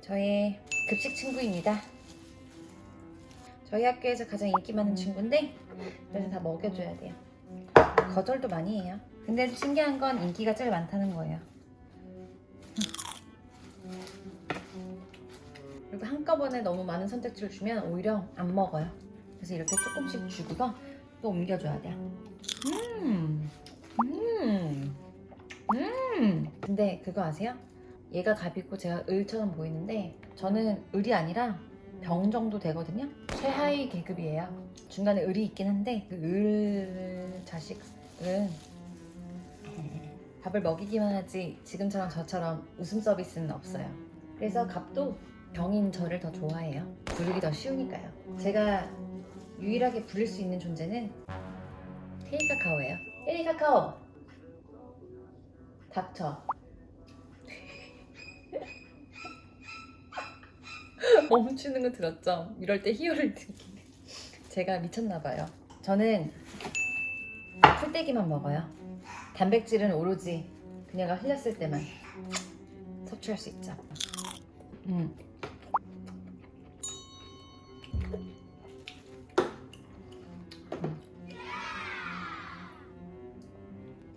저의 급식 친구입니다. 저희 학교에서 가장 인기 많은 친구인데 그래서 다 먹여줘야 돼요. 거절도 많이 해요. 근데 신기한 건 인기가 제일 많다는 거예요. 그리고 한꺼번에 너무 많은 선택지를 주면 오히려 안 먹어요. 그래서 이렇게 조금씩 주고서 또 옮겨줘야 돼요. 음, 음, 음. 근데 그거 아세요? 얘가 갑이고 제가 을처럼 보이는데 저는 을이 아니라 병 정도 되거든요. 최하위 계급이에요. 중간에 을이 있긴 한데 그을 자식은 밥을 먹이기만 하지 지금처럼 저처럼 웃음 서비스는 없어요. 그래서 갑도 병인 저를 더 좋아해요. 부르기 더 쉬우니까요. 제가 유일하게 부를 수 있는 존재는 테이카카오예요. 테이카카오 닥쳐. 멈추는 거 들었죠? 이럴 때 희열을 느끼네. 제가 미쳤나봐요. 저는 풀떼기만 먹어요. 단백질은 오로지 그녀가 흘렸을 때만 섭취할 수 있죠. 음.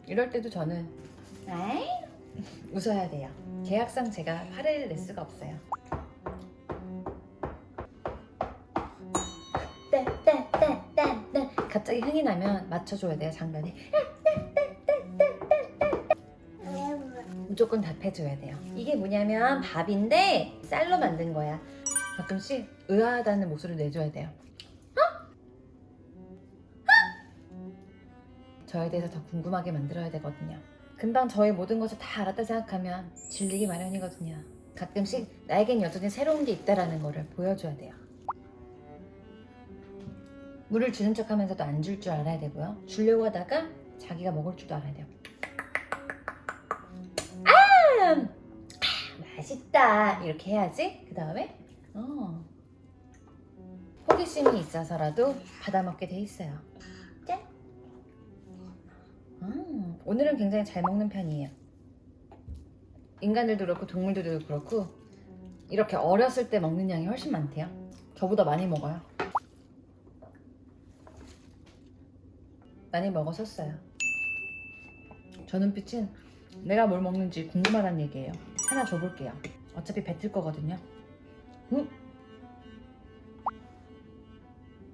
이럴 때도 저는 아이 웃어야 돼요. 계약상 제가 화를 낼 수가 없어요. 딴딴딴딴딴 갑자기 흥이 나면 맞춰줘야 돼요 장단에 무조건 답해줘야 돼요 이게 뭐냐면 밥인데 쌀로 만든 거야 가끔씩 의아하다는 목소리를 내줘야 돼요 어? 어? 저에 대해서 더 궁금하게 만들어야 되거든요 금방 저의 모든 것을 다 알았다 생각하면 질리기 마련이거든요 가끔씩 나에겐 여전히 새로운 게 있다라는 거를 보여줘야 돼요 물을 주는 척 하면서도 안 줄 줄 알아야 되고요. 주려고 하다가 자기가 먹을 줄도 알아야 돼요. 아! 아 맛있다. 이렇게 해야지. 그 다음에 어. 호기심이 있어서라도 받아먹게 돼 있어요. 오늘은 굉장히 잘 먹는 편이에요. 인간들도 그렇고 동물들도 그렇고 이렇게 어렸을 때 먹는 양이 훨씬 많대요. 저보다 많이 먹어요. 많이 먹었었어요. 저 눈빛은 내가 뭘 먹는지 궁금하다는 얘기예요. 하나 줘볼게요. 어차피 뱉을 거거든요. 음?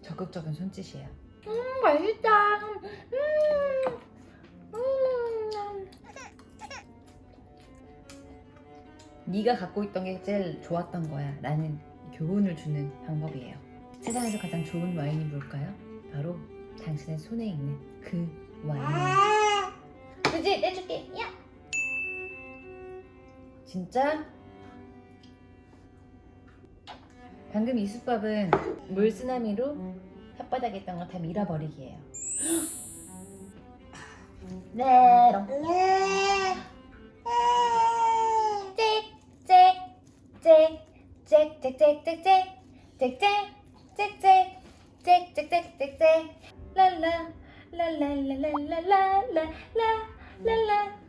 적극적인 손짓이에요. 음 맛있다. 음, 음. 네가 갖고 있던 게 제일 좋았던 거야. 라는 교훈을 주는 방법이에요. 세상에서 가장 좋은 와인이 뭘까요? 바로 당신의 손에 있는 그 와인. 그지? 내줄게. 야. 진짜? 방금 이 숯밥은 물 쓰나미로 혓바닥에 있던 거다 밀어버리기예요. 네. 짹짹짹짹짹짹짹짹 짹짹짹짹짹짹짹짹 랄라 랄랄랄랄랄랄랄랄라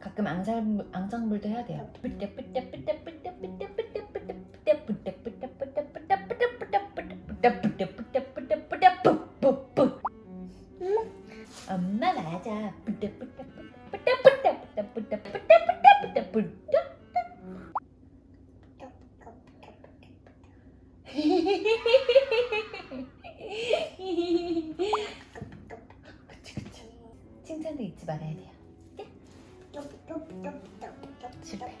가끔 앙상블, 앙상블도 해야 돼요. 엄마 맞아 그치 그치 칭찬도 잊지 말아야 돼요. 실패.